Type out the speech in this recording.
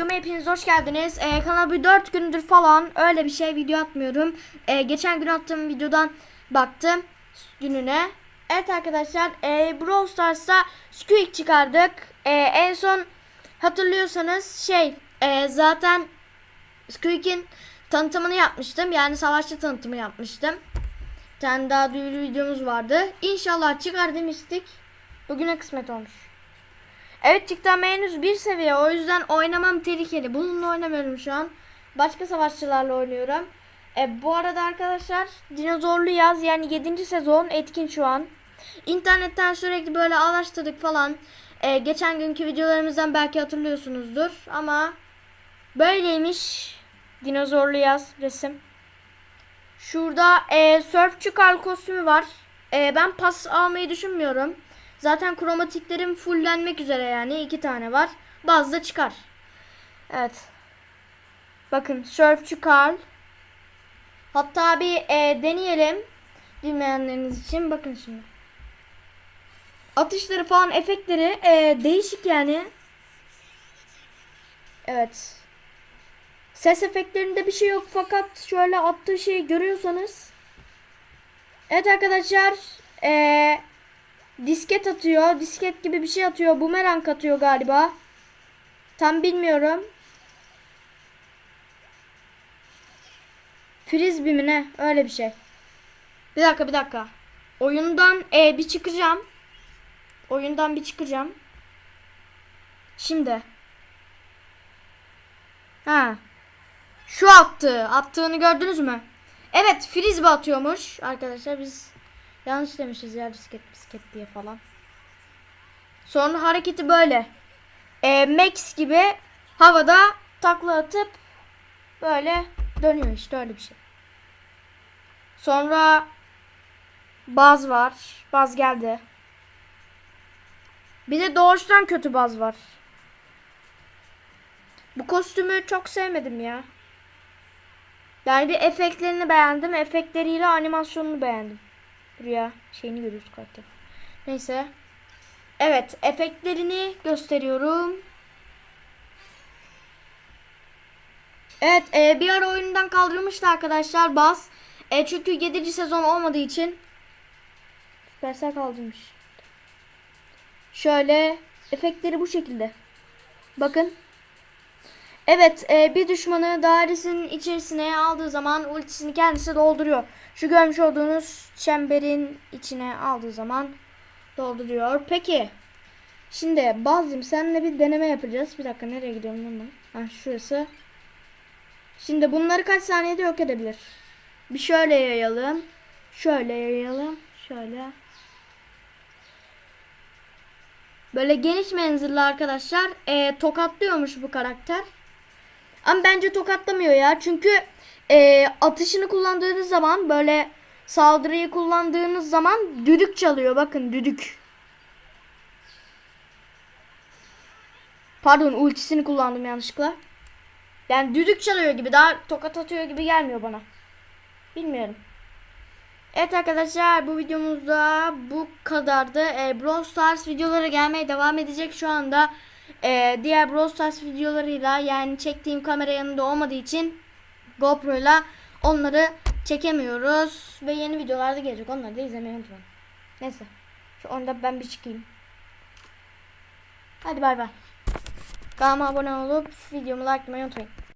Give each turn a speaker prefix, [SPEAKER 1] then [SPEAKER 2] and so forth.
[SPEAKER 1] videoma hepiniz hoş geldiniz. Ee, kanala bir 4 gündür falan öyle bir şey video atmıyorum. Ee, geçen gün attığım videodan baktım gününe. Evet arkadaşlar e, Brawl Stars'ta Squeak çıkardık. E, en son hatırlıyorsanız şey e, zaten Squeak'in tanıtımını yapmıştım. Yani savaşçı tanıtımı yapmıştım. Bir tane daha duyuru videomuz vardı. İnşallah çıkar demiştik. Bugüne kısmet olmuş. Evet çıktı ama henüz bir seviye. O yüzden oynamam tehlikeli. Bununla oynamıyorum şu an. Başka savaşçılarla oynuyorum. E, bu arada arkadaşlar dinozorlu yaz yani 7. sezon etkin şu an. İnternetten sürekli böyle araştırdık falan. E, geçen günkü videolarımızdan belki hatırlıyorsunuzdur. Ama böyleymiş dinozorlu yaz resim. Şurada e, Surfçı Karl kostümü var. E, ben pas almayı düşünmüyorum. Zaten kromatiklerim fullenmek üzere yani. iki tane var. Bazı da çıkar. Evet. Bakın Surfçı Karl. Hatta bir e, deneyelim. Bilmeyenleriniz için. Bakın şimdi. Atışları falan efektleri e, değişik yani. Evet. Ses efektlerinde bir şey yok fakat şöyle attığı şeyi görüyorsanız. Evet arkadaşlar. Eee disket atıyor. Disket gibi bir şey atıyor. Bumerang atıyor galiba. Tam bilmiyorum. Frisbee mi ne? Öyle bir şey. Bir dakika bir dakika. Oyundan e, bir çıkacağım. Oyundan bir çıkacağım. Şimdi. Ha. Şu attı. Attığını gördünüz mü? Evet frisbee atıyormuş. Arkadaşlar biz yanlış demişiz ya disket disket diye falan. Sonra hareketi böyle. E, Max gibi havada takla atıp böyle dönüyor işte öyle bir şey. Sonra baz var. Baz geldi. Bir de doğuştan kötü baz var. Bu kostümü çok sevmedim ya. Yani bir efektlerini beğendim. Efektleriyle animasyonunu beğendim. Buraya şeyini görüyoruz kartta. Neyse. Evet efektlerini gösteriyorum. Evet e, bir ara oyundan kaldırılmıştı arkadaşlar Baz. E, çünkü 7. sezon olmadığı için Süpersel kaldırmış. Şöyle efektleri bu şekilde. Bakın. Evet e, bir düşmanı dairesinin içerisine aldığı zaman ultisini kendisi dolduruyor. Şu görmüş olduğunuz çemberin içine aldığı zaman dolduruyor. Peki. Şimdi Bazım seninle bir deneme yapacağız. Bir dakika nereye gidiyorum ben? Ha şurası. Şimdi bunları kaç saniyede yok edebilir? Bir şöyle yayalım. Şöyle yayalım. Şöyle. Böyle geniş menzilli arkadaşlar. E, tokatlıyormuş bu karakter. Ama bence tokatlamıyor ya. Çünkü e, atışını kullandığınız zaman böyle saldırıyı kullandığınız zaman düdük çalıyor. Bakın düdük. Pardon ultisini kullandım yanlışlıkla. Yani düdük çalıyor gibi daha tokat atıyor gibi gelmiyor bana. Bilmiyorum. Evet arkadaşlar bu videomuzda bu kadardı. E, Brawl Stars videoları gelmeye devam edecek şu anda. E, diğer Brawl Stars videolarıyla yani çektiğim kamera yanında olmadığı için GoPro'yla onları çekemiyoruz. Ve yeni videolarda gelecek. Onları da izlemeyi unutmayın. Neyse. Şu onda ben bir çıkayım. Hadi bay bay. Kanalıma abone olup videomu likelamayı unutmayın.